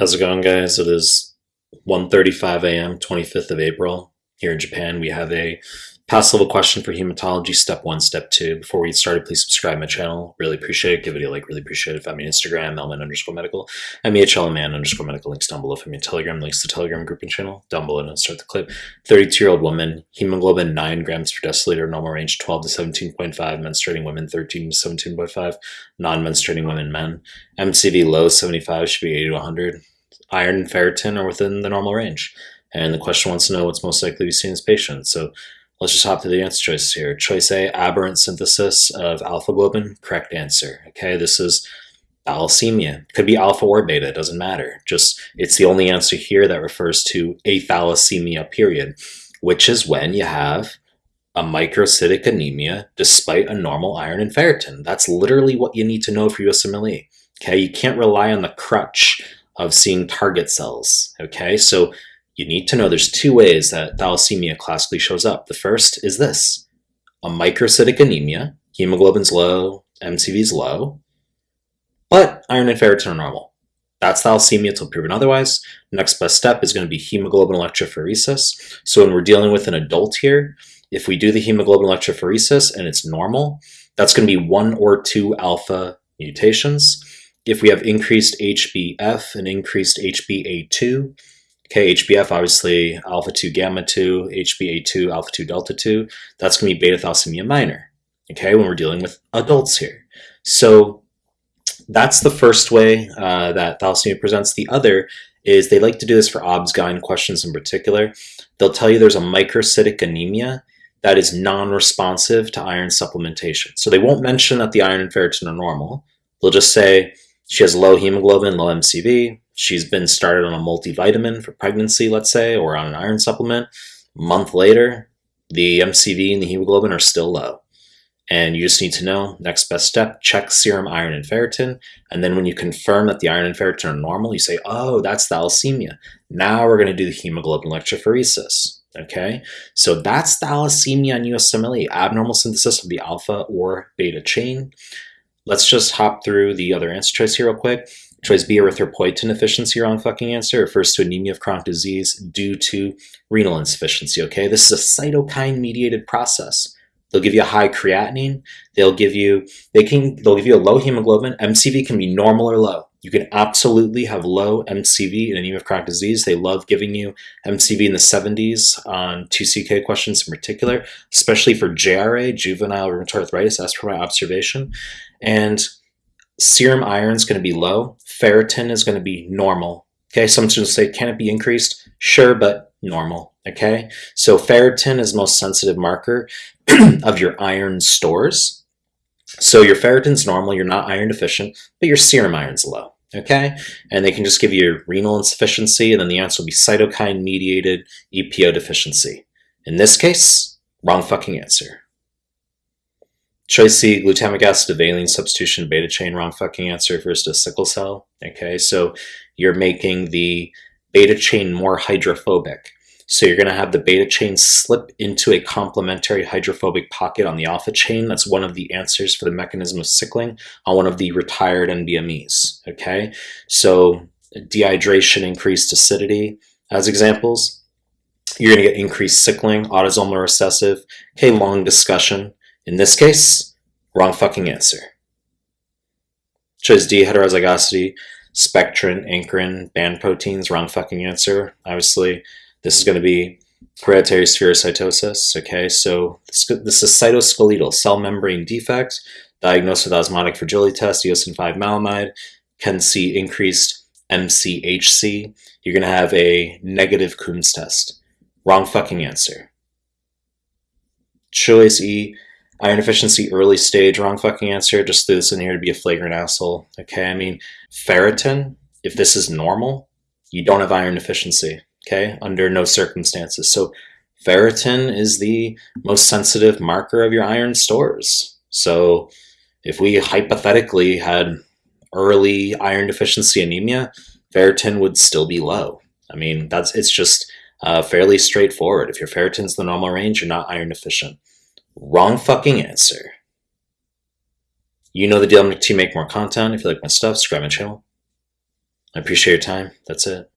How's it going, guys? It is 1.35 a.m., 25th of April. Here in Japan, we have a past level question for hematology, step one, step two. Before we get started, please subscribe my channel. Really appreciate it. Give it a like, really appreciate it. Find me on Instagram, Mehlman underscore medical, M-E-H-L-M-A-N underscore medical. Links down below. Find me on Telegram, links to Telegram group and channel down below. And start the clip. 32-year-old woman, hemoglobin 9 grams per deciliter, normal range 12 to 17.5, menstruating women 13 to 17.5, non-menstruating women, men. MCV low 75 should be 80 to 100 iron and ferritin are within the normal range. And the question wants to know what's most likely to be seen in this patient. So let's just hop to the answer choices here. Choice A, aberrant synthesis of alpha globin, correct answer. Okay, this is thalassemia. Could be alpha or beta, it doesn't matter. Just it's the only answer here that refers to a thalassemia period, which is when you have a microcytic anemia despite a normal iron and ferritin. That's literally what you need to know for USMLE. Okay, you can't rely on the crutch of seeing target cells. Okay, so you need to know there's two ways that thalassemia classically shows up. The first is this a microcytic anemia, hemoglobin's low, MCV's low, but iron and ferritin are normal. That's thalassemia until proven otherwise. Next best step is going to be hemoglobin electrophoresis. So when we're dealing with an adult here, if we do the hemoglobin electrophoresis and it's normal, that's going to be one or two alpha mutations if we have increased HBF and increased HbA2, okay, HBF obviously alpha 2 gamma 2, HbA2 alpha 2 delta 2, that's going to be beta thalassemia minor, okay, when we're dealing with adults here. So that's the first way uh, that thalassemia presents. The other is they like to do this for OBS-GYN questions in particular. They'll tell you there's a microcytic anemia that is non-responsive to iron supplementation. So they won't mention that the iron and ferritin are normal. They'll just say she has low hemoglobin, low MCV. She's been started on a multivitamin for pregnancy, let's say, or on an iron supplement. A month later, the MCV and the hemoglobin are still low. And you just need to know, next best step, check serum iron and ferritin. And then when you confirm that the iron and ferritin are normal, you say, oh, that's thalassemia. Now we're going to do the hemoglobin electrophoresis. Okay, so that's thalassemia on USMLE, abnormal synthesis of the alpha or beta chain. Let's just hop through the other answer choice here real quick. Choice B, erythropoietin deficiency, wrong fucking answer, refers to anemia of chronic disease due to renal insufficiency, okay? This is a cytokine-mediated process. They'll give you a high creatinine, they'll give you, they can, they'll give you a low hemoglobin, MCV can be normal or low. You can absolutely have low MCV in anemia of chronic disease. They love giving you MCV in the 70s on 2CK questions in particular, especially for JRA, juvenile rheumatoid arthritis, as per my observation. And serum iron is going to be low. Ferritin is going to be normal. Okay, some students say, can it be increased? Sure, but normal. Okay, so ferritin is the most sensitive marker of your iron stores. So your ferritin's normal, you're not iron deficient, but your serum iron's low, okay? And they can just give you renal insufficiency, and then the answer will be cytokine-mediated EPO deficiency. In this case, wrong fucking answer. Choice C, glutamic acid valine substitution beta chain, wrong fucking answer refers to sickle cell, okay? So you're making the beta chain more hydrophobic. So you're going to have the beta chain slip into a complementary hydrophobic pocket on the alpha chain. That's one of the answers for the mechanism of sickling on one of the retired NBMEs, okay? So dehydration, increased acidity as examples. You're going to get increased sickling, autosomal recessive. Okay, long discussion. In this case, wrong fucking answer. Choice D, heterozygosity, spectrin, ankyrin, band proteins, wrong fucking answer. Obviously, this is going to be hereditary spherocytosis. Okay, so this, this is cytoskeletal cell membrane defect, diagnosed with osmotic fragility test, eosin 5 maleimide, can see increased MCHC. You're going to have a negative Coombs test. Wrong fucking answer. Choice E, iron deficiency early stage, wrong fucking answer. Just threw this in here to be a flagrant asshole. Okay, I mean, ferritin, if this is normal, you don't have iron deficiency okay, under no circumstances. So ferritin is the most sensitive marker of your iron stores. So if we hypothetically had early iron deficiency anemia, ferritin would still be low. I mean, that's it's just uh, fairly straightforward. If your ferritin's the normal range, you're not iron deficient. Wrong fucking answer. You know the deal. To make more content. If you like my stuff, subscribe my channel. I appreciate your time. That's it.